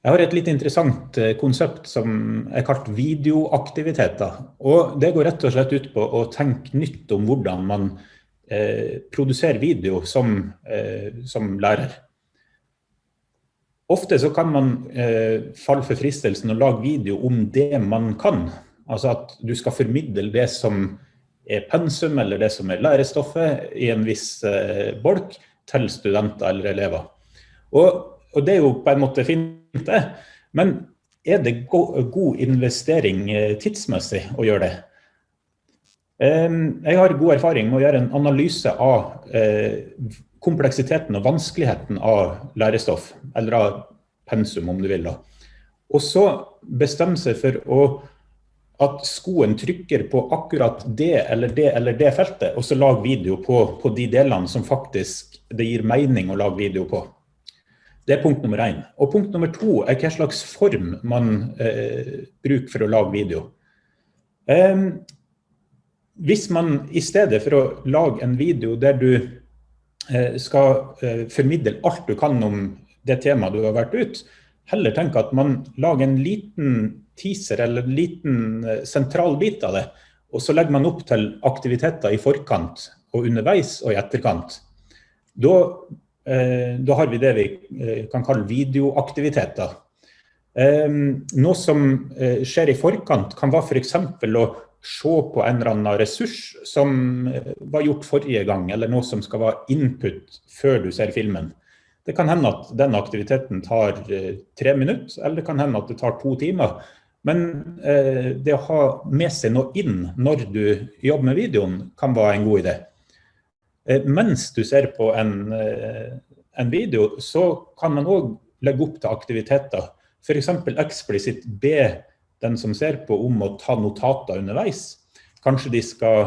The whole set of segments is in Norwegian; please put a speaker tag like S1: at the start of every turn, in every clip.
S1: Jeg har et litt interessant eh, konsept som er kalt videoaktiviteter. Og det går rett og slett ut på å tenke nytt om hvordan man eh, produserer video som, eh, som, lærer. Ofte så kan man eh, falle for fristelsen å lage video om det man kan. Altså at du skal formidle det som er pensum, eller det som er lærestoffet i en viss eh, bolk, til studenter eller elever. Og, og det er jo på en måte fint det. Men er det god investering eh, tidsmessig å gjøre det? Jeg har god erfaring med å gjøre en analyse av eh, kompleksiteten og vanskeligheten av lærestoff, eller av pensum om du vil. da. Og så bestemme seg for å, at skoen trykker på akkurat det eller det eller det feltet, og så lage video på, på de delene som faktisk det gir mening å lage video på. Det er punkt nummer én. Og punkt nummer to er hva slags form man eh, bruker for å lage video. Eh, hvis man i stedet for å lage en video der du eh, skal eh, formidle alt du kan om det temaet du har vært ut, heller tenker at man lager en liten teaser eller en liten eh, sentral bit av det, og så legger man opp til aktiviteter i forkant og underveis og i etterkant. Da da har vi det vi eh, kan kalle videoaktiviteter. Eh, noe som skjer i forkant kan være. For å se på en eller annen ressurs som var gjort forrige gang, eller noe som skal være input før du ser filmen. Det kan hende at den aktiviteten tar tre minutter, eller det kan hende at det tar to timer. Men det å ha med seg noe inn når du jobber med videoen, kan være en god idé. Eh, mens du ser på en, eh, en video, så kan man òg legge opp til aktiviteter. F.eks. eksplisitt be den som ser på om å ta notater underveis. Kanskje de skal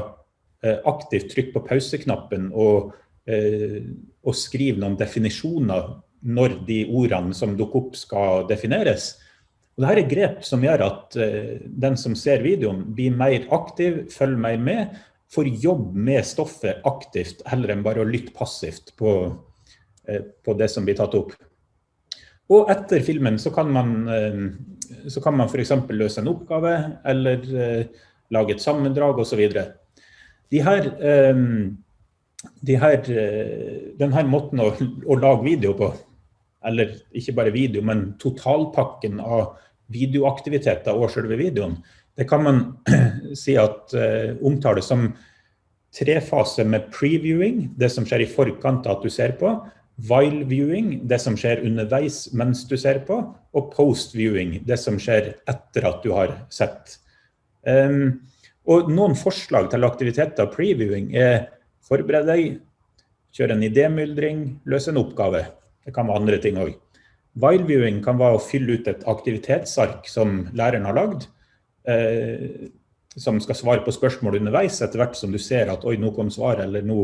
S1: eh, aktivt trykke på pauseknappen og, og skrive noen definisjoner når de ordene som dukker opp skal defineres. Og Dette er grep som gjør at den som ser videoen blir mer aktiv, følger mer med, får jobbe med stoffet aktivt, heller enn bare å lytte passivt på, eh, på det som blir tatt opp. Og etter filmen så kan man, eh, så kan man f.eks. løse en oppgave, eller eh, lage et sammendrag osv. De her, de her, denne måten å, å lage video på, eller ikke bare video, men totalpakken av videoaktiviteter og selve videoen, det kan man si at uh, omtales som trefase med previewing, det som skjer i forkant av at du ser på, while viewing, det som skjer underveis mens du ser på, og post-viewing, det som skjer etter at du har sett. Um, og noen forslag til aktiviteter av previewing er forbered deg, kjøre en idémyldring, løse en oppgave. Det kan være andre ting også. While viewing kan være å fylle ut et aktivitetsark som læreren har lagd, eh, som skal svare på spørsmål underveis, etter hvert som du ser at oi, nå kom svaret, eller nå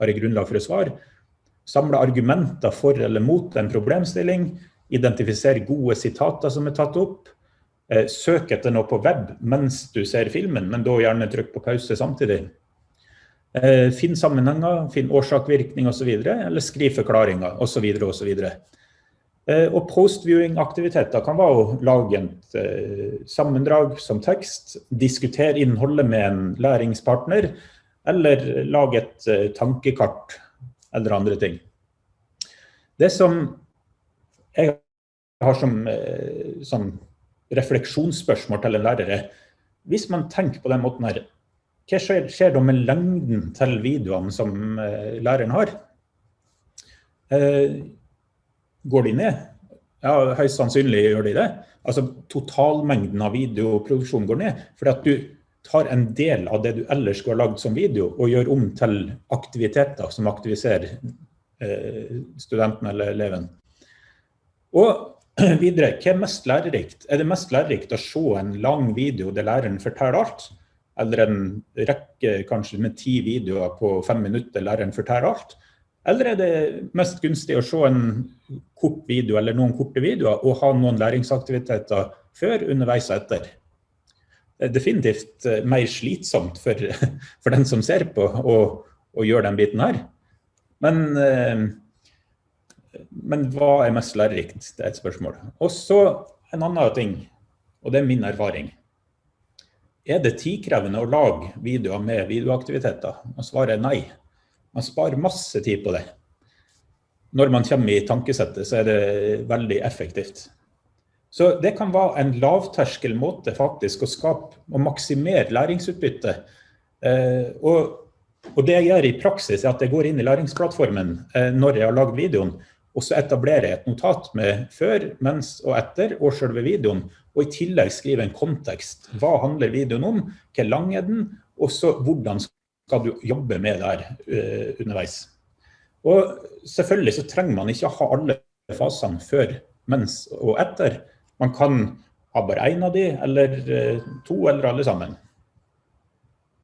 S1: har jeg grunnlag for å svare. Samle argumenter for eller mot en problemstilling. Identifisere gode sitater som er tatt opp. Eh, søk etter noe på web mens du ser filmen, men da gjerne trykk på pause samtidig. Eh, finn sammenhenger, finn årsak-virkning osv., eller skriv forklaringer osv. osv. Eh, og post-viewing-aktiviteter kan være å lage et eh, sammendrag som tekst, diskutere innholdet med en læringspartner, eller lage et eh, tankekart eller andre ting. Det som jeg har som, som refleksjonsspørsmål til en lærer er, hvis man tenker på den måten her, hva skjer, skjer da med lengden til videoene som læreren har? Går de ned? Ja, høyst sannsynlig gjør de det. Altså Totalmengden av videoproduksjon går ned. Fordi at du tar en del av det du ellers skulle ha lagd som video, og gjør om til aktiviteter som aktiviserer eh, studenten eller eleven. Og videre, hva er mest lærerikt? Er det mest lærerikt å se en lang video der læreren forteller alt? Eller en rekke kanskje med ti videoer på fem minutter læreren forteller alt? Eller er det mest gunstig å se en kort video eller noen korte videoer og ha noen læringsaktiviteter før, underveis og etter? Det er definitivt eh, mer slitsomt for, for den som ser på å, gjøre den biten her. Men eh, men hva er mest lærerikt? Det er et spørsmål. Og så en annen ting, og det er min erfaring. Er det tidkrevende å lage videoer med videoaktiviteter? Og svaret er nei. Man sparer masse tid på det. Når man kommer i tankesettet, så er det veldig effektivt. Så det kan være en lavterskel måte faktisk å skape og maksimere læringsutbytte. Eh, og, og, det jeg gjør i praksis er at jeg går inn i læringsplattformen eh, når jeg har lagd videoen, og så etablerer jeg et notat med før, mens og etter og selve videoen, og i tillegg skriver en kontekst. Hva handler videoen om? Hvor lang er den? Og så hvordan skal du jobbe med der uh, underveis? Og selvfølgelig så trenger man ikke ha alle fasene før, mens og etter. Man kan ha bare én av de, eller uh, to, eller alle sammen.